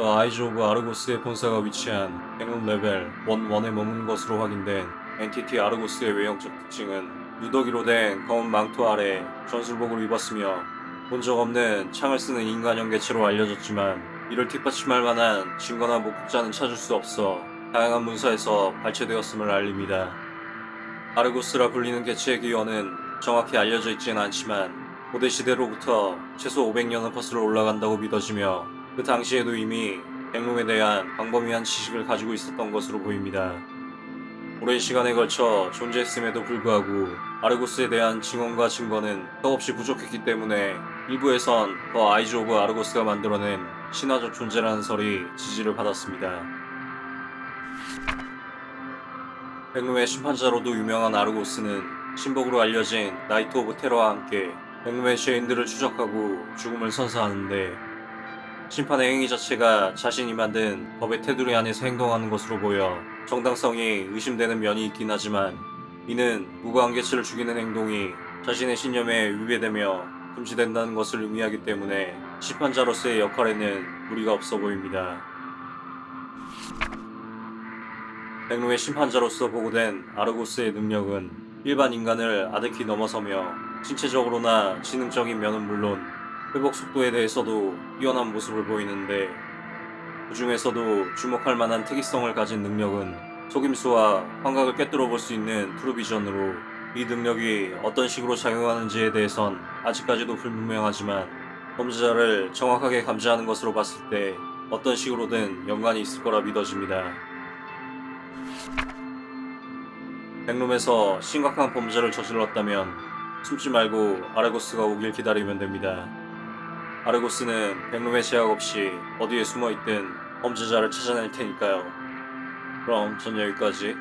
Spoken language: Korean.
The Eyes of Argos의 본사가 위치한 백룸 레벨 1-1에 머무는 것으로 확인된 entity 아르고스의 외형적 특징은 누더기로 된 검은 망토 아래 전술복을 입었으며 본 적 없는 창을 쓰는 인간형 개체로 알려졌지만 이를 뒷받침할 만한 증거나 목격자는 찾을 수 없어 다양한 문서에서 발췌되었음을 알립니다. 아르고스라 불리는 개체의 기원은 정확히 알려져 있지는 않지만 고대 시대로부터 최소 500년은 거슬러 올라간다고 믿어지며 그 당시에도 이미 백룸에 대한 광범위한 지식을 가지고 있었던 것으로 보입니다. 오랜 시간에 걸쳐 존재했음에도 불구하고 아르고스에 대한 증언과 증거는 더없이 부족했기 때문에 일부에선 The Eyes of Argos가 만들어낸 신화적 존재라는 설이 지지를 받았습니다. 백룸의 심판자로도 유명한 아르고스는 신복으로 알려진 나이트 오브 테러와 함께 백룸의 죄인들을 추적하고 죽음을 선사하는데 심판의 행위 자체가 자신이 만든 법의 테두리 안에서 행동하는 것으로 보여 정당성이 의심되는 면이 있긴 하지만 이는 개체를 죽이는 행동이 자신의 신념에 위배되며 금지된다는 것을 의미하기 때문에 심판자로서의 역할에는 무리가 없어 보입니다. 백로의 심판자로서 보고된 아르고스의 능력은 일반 인간을 아득히 넘어서며 신체적으로나 지능적인 면은 물론 회복 속도에 대해서도 뛰어난 모습을 보이는데 그 중에서도 주목할 만한 특이성을 가진 능력은 속임수와 환각을 꿰뚫어 볼 수 있는 트루비전으로 이 능력이 어떤 식으로 작용하는지에 대해선 아직까지도 불분명하지만 범죄자를 정확하게 감지하는 것으로 봤을 때 어떤 식으로든 연관이 있을 거라 믿어집니다. 백룸에서 심각한 범죄를 저질렀다면 숨지 말고 아르고스가 오길 기다리면 됩니다. 아르고스는 백룸의 제약 없이 어디에 숨어있든 범죄자를 찾아낼 테니까요. 그럼 전 여기까지.